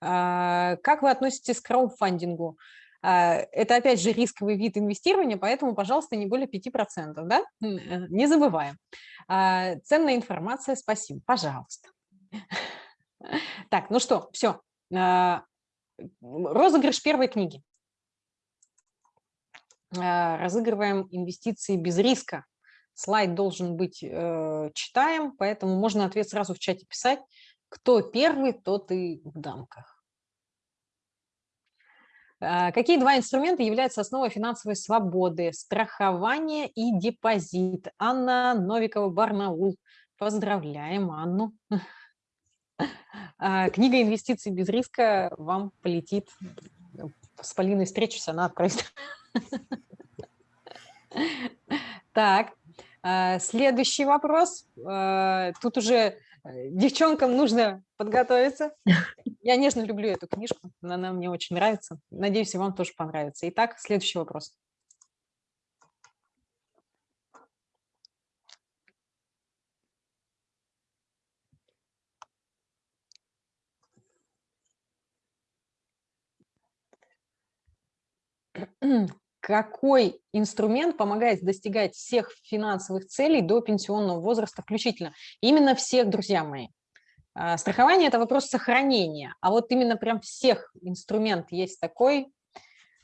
А, как вы относитесь к краудфандингу? А, это, опять же, рисковый вид инвестирования, поэтому, пожалуйста, не более 5%. Да? Э, не забываем. Ценная информация, спасибо. Пожалуйста. Так, ну что, все. Розыгрыш первой книги. А, разыгрываем инвестиции без риска. Слайд должен быть э, читаем, поэтому можно ответ сразу в чате писать. Кто первый, тот и в дамках. А, какие два инструмента являются основой финансовой свободы? Страхование и депозит. Анна Новикова, Барнаул. Поздравляем Анну. А, книга «Инвестиции без риска» вам полетит. С Полиной встречусь, она отправит. Так, э, следующий вопрос. Э, тут уже э, девчонкам нужно подготовиться. Я нежно люблю эту книжку, она мне очень нравится. Надеюсь, и вам тоже понравится. Итак, следующий вопрос. Какой инструмент помогает достигать всех финансовых целей до пенсионного возраста включительно. Именно всех, друзья мои. А, страхование – это вопрос сохранения, а вот именно прям всех инструмент есть такой.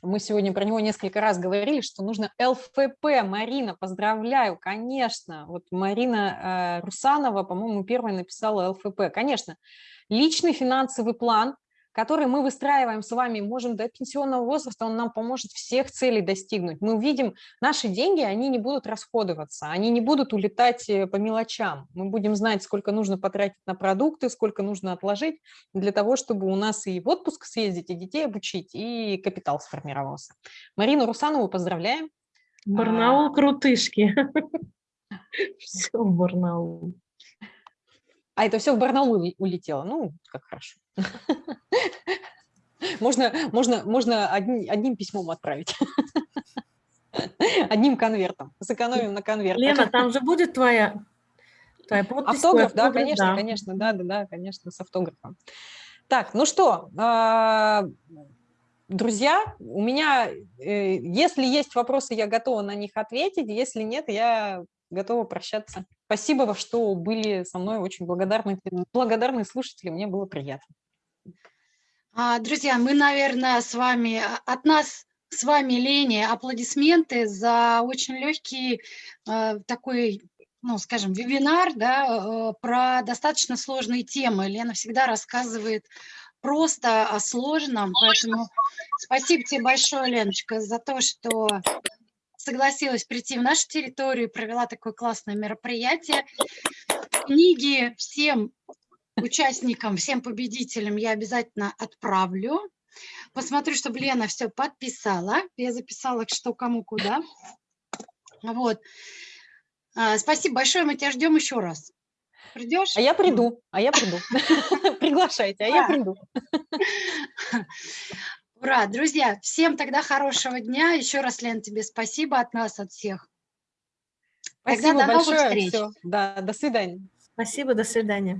Мы сегодня про него несколько раз говорили, что нужно ЛФП. Марина, поздравляю, конечно. Вот Марина э, Русанова, по-моему, первая написала ЛФП. Конечно, личный финансовый план который мы выстраиваем с вами, можем до пенсионного возраста, он нам поможет всех целей достигнуть. Мы увидим, наши деньги, они не будут расходоваться, они не будут улетать э, по мелочам. Мы будем знать, сколько нужно потратить на продукты, сколько нужно отложить для того, чтобы у нас и в отпуск съездить, и детей обучить, и капитал сформировался. Марину Русанову поздравляем. Барнаул а... крутышки. Все Барнаул. А это все в Барнаул улетело. Ну, как хорошо. Можно, можно, можно одним, одним письмом отправить. Одним конвертом. Сэкономим на конверт. Лена, там же будет твоя, твоя подпись? Автограф, да, конечно, да. конечно, да, да, да, конечно, с автографом. Так, ну что, а, друзья, у меня, э, если есть вопросы, я готова на них ответить, если нет, я готова прощаться. Спасибо, что были со мной, очень благодарны, благодарны слушатели, мне было приятно. А, друзья, мы, наверное, с вами, а, от нас с вами, Лене, аплодисменты за очень легкий э, такой, ну, скажем, вебинар, да, э, про достаточно сложные темы. Лена всегда рассказывает просто о сложном, поэтому спасибо тебе большое, Леночка, за то, что согласилась прийти в нашу территорию и провела такое классное мероприятие. Книги всем участникам, всем победителям я обязательно отправлю. Посмотрю, чтобы Лена все подписала. Я записала, что кому куда. Вот. А, спасибо большое, мы тебя ждем еще раз. Придешь? А я приду, а я приду. Приглашайте, а я приду. Ура, друзья, всем тогда хорошего дня. Еще раз, Лен, тебе спасибо от нас, от всех. Спасибо тогда до большое. Новых встреч. Все. Да, до свидания. Спасибо, до свидания.